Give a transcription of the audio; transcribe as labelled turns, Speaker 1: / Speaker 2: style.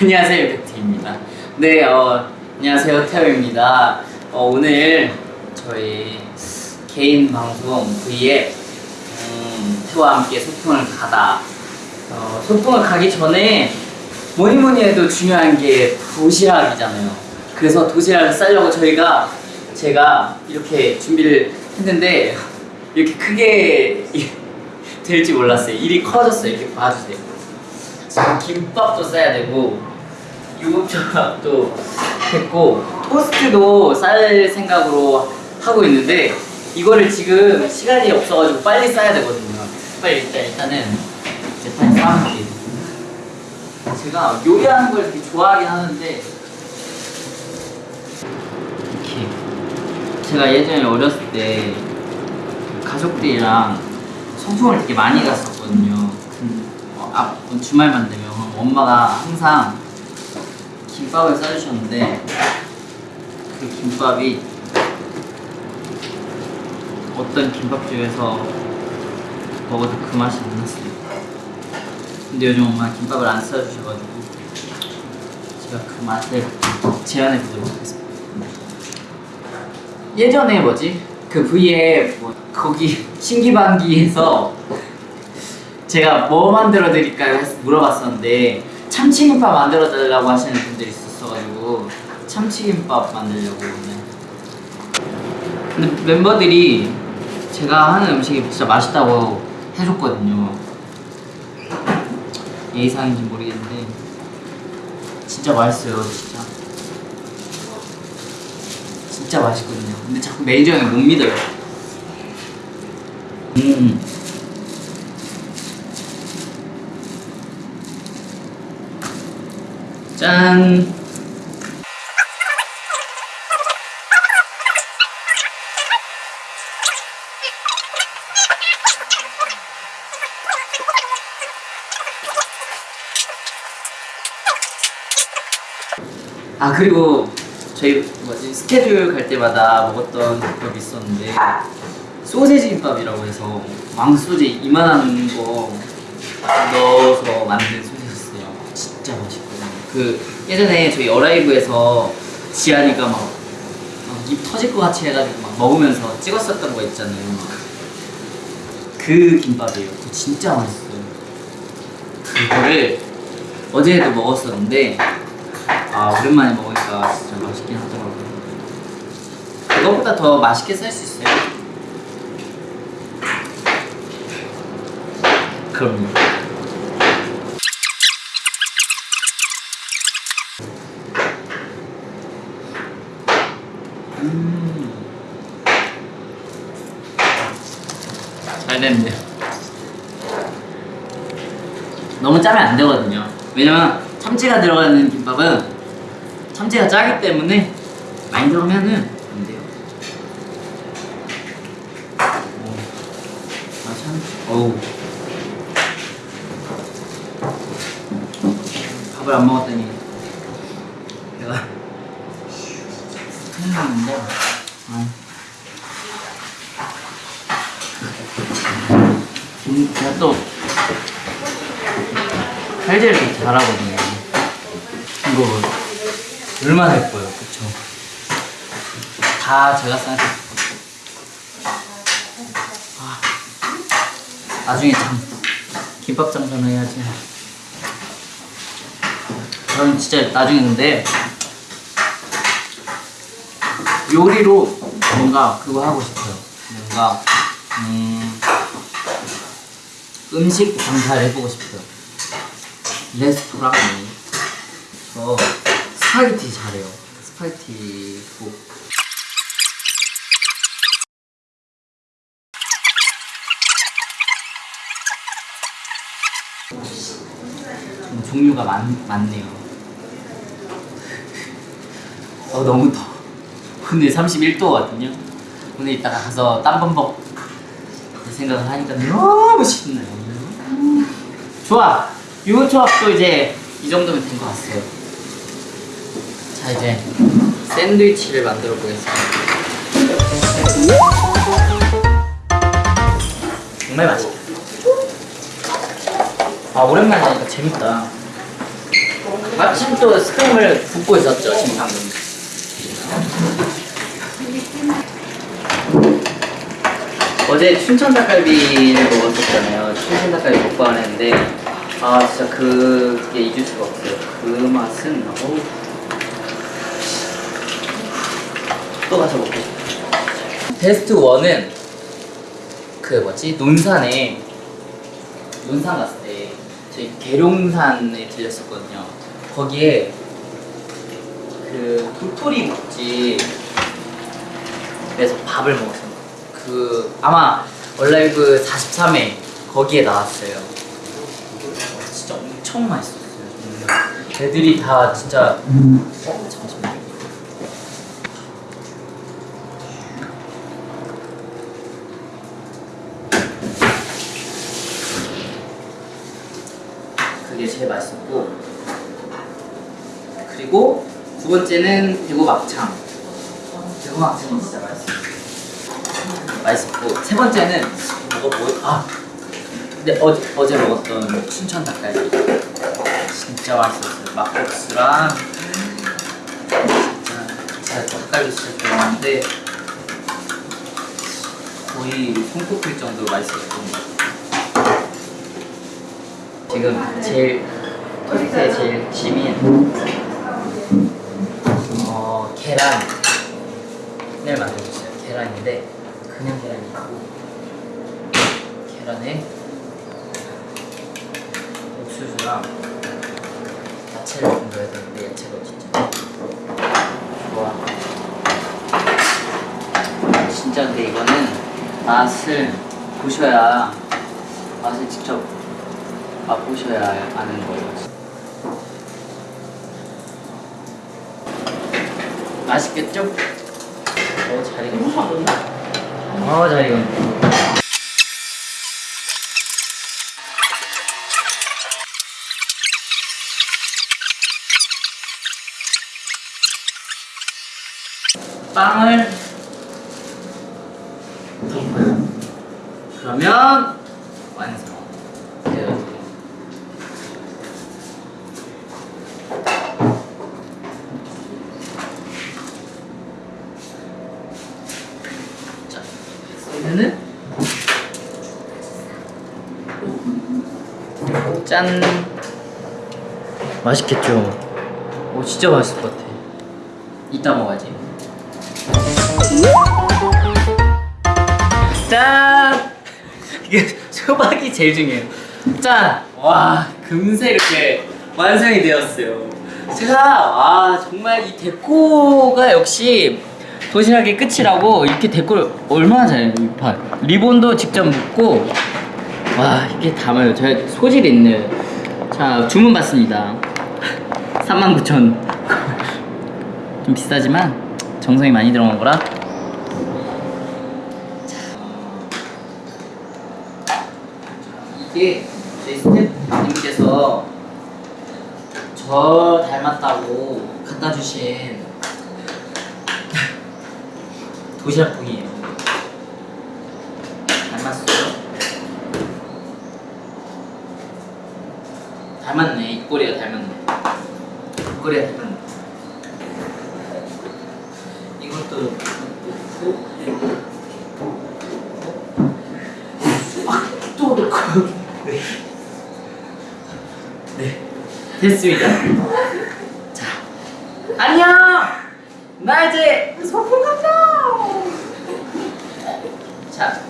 Speaker 1: 안녕하세요 백티입니다. 네, 어, 안녕하세요 태호입니다. 어, 오늘 저희 개인 방송 V에 음, 태호와 함께 소풍을 가다. 어, 소풍을 가기 전에 뭐니 뭐니 해도 중요한 게 도시락이잖아요. 그래서 도시락을 싸려고 저희가 제가 이렇게 준비를 했는데 이렇게 크게 될지 몰랐어요. 일이 커졌어요. 이렇게 봐주세요. 김밥도 싸야 되고 유부초밥도 했고 토스트도 쌀 생각으로 하고 있는데 이거를 지금 시간이 없어가지고 빨리 싸야 되거든요. 빨리 일단 일단은 이제 빨리 싸볼게요. 제가 요리하는 걸 되게 좋아하긴 하는데 이렇게 제가 예전에 어렸을 때 가족들이랑 소풍을 되게 많이 갔었거든요. 어, 앞 주말만 되면 엄마가 항상 김밥을 싸주셨는데 그 김밥이 어떤 김밥집에서 먹어도 그 맛이 안 났어요. 근데 요즘 엄마 김밥을 안 싸주셔가지고 제가 그 맛을 재현해 보도록 하겠습니다. 예전에 뭐지? 그 V에 뭐 거기 신기반기에서 제가 뭐 만들어 드릴까요? 물어봤었는데 참치김밥 만들어 달라고 하시는 분들이 있었어가지고 참치김밥 만들려고 오늘. 근데 멤버들이 제가 하는 음식이 진짜 맛있다고 해줬거든요. 예의상인지 모르겠는데 진짜 맛있어요 진짜. 진짜 맛있거든요. 근데 자꾸 매니저 형이 못 믿어요. 음 짠. 아 그리고 저희 뭐지 스케줄 갈 때마다 먹었던 김밥이 있었는데 소세지 김밥이라고 해서 왕소재 이만한 거 넣어서 만든 소세지였어요. 진짜 맛있거든요. 그 예전에 저희 어라이브에서 지안이가 막 입 터질 것 같이 해가지고 막 먹으면서 찍었었던 거 있잖아요. 그 김밥이에요. 그거 진짜 맛있어요. 그거를 어제도 먹었었는데 아 오랜만에 먹으니까 진짜 맛있긴 하더라고요. 그거보다 더 맛있게 살수 있어요. 그럼요. 음. 잘 됐네요. 너무 짜면 안 되거든요. 왜냐면 참치가 들어가는 김밥은 참치가 짜기 때문에 많이 들어가면은 안 돼요. 오. 아 참. 어우. 밥을 안 먹었더니 내가 생각났는데 아. 음, 제가 또 칼질을 되게 잘하거든요. 이거 얼마나 예뻐요. 그쵸? 다 제가 싸서 아, 나중에 참 김밥 장사는 해야지. 저는 진짜 나중에 근데 요리로 뭔가 그거 하고 싶어요. 뭔가 음, 음식 장사를 해보고 싶어요. 레스토랑 저 스파게티 잘해요. 스파게티 국. 음, 종류가 많, 많네요. 어, 너무 더. 오늘 31도거든요. 오늘 이따가 가서 땀범벅 생각을 하니까 너무 신나요. 좋아! 유부초밥도 이제 이 정도면 된 것 같아요. 자, 이제 샌드위치를 만들어 보겠습니다. 정말 맛있다. 아, 오랜만에 하니까 재밌다. 마침 또 스팸을 굽고 있었죠 지금 방금. 어제 춘천 닭갈비를 먹었었잖아요. 닭갈비 먹방을 했는데 아 진짜 그게 잊을 수가 없어요. 그 맛은 어우 또 가서 먹고 싶어요. 베스트 1은 그 뭐지 논산에 논산 갔을 때 저희 계룡산에 들렸었거든요. 거기에 그 도토리 묵집에서 밥을 먹었어요. 그 아마 얼라이브 43회 거기에 나왔어요. 어, 진짜 엄청 맛있었어요. 애들이 다 진짜 어 잠시만요. 그게 제일 맛있었고 그리고 두 번째는 대구 막창. 대구 막창이 진짜 맛있어요. 맛있었고 세 번째는 뭐가 뭐? 아 근데 어제 어제 먹었던 춘천 닭갈비 진짜 맛있었어요. 막국수랑 진짜 제가 닭갈비 진짜 좋아하는데 거의 손꼽힐 정도로 맛있었던 것 같아요. 지금 제일 토스트의 제일 핵심인 어 계란을 만들어줬어요. 계란인데 그냥 계란이 있고 계란에 옥수수랑 야채를 좀 넣어야 되는데 야채가 진짜 좋아. 진짜 근데 이거는 맛을 보셔야 맛을 직접 맛보셔야 아는 거예요. 맛있겠죠? 어, 잘 익었네. 어, 잘 익었네. 빵을 덮어요. 그러면 완성. 자, 그러면은 짠. 맛있겠죠? 오, 진짜 맛있을 것 같아. 이따 먹어야지. 짠! 이게 소박이 제일 중요해요. 짠! 와, 금세 이렇게 완성이 되었어요. 제가, 와, 정말 이 데코가 역시 도시락의 끝이라고 이렇게 데코를 얼마나 잘해요, 이 판. 리본도 직접 묶고, 와, 이게 담아요. 제가 소질 있는. 자, 주문 받습니다. 39,000. 좀 비싸지만 정성이 많이 들어간 거라 이게 저희 스태프님께서 저 닮았다고 갖다 주신 도시락통이에요. 닮았어요? 닮았네. 입꼬리가 닮았네. 입꼬리가 닮았네. 이것도 넣고 아, 또 넣고 네. 네 됐습니다. 자 안녕! 나 이제 소풍 간다! 자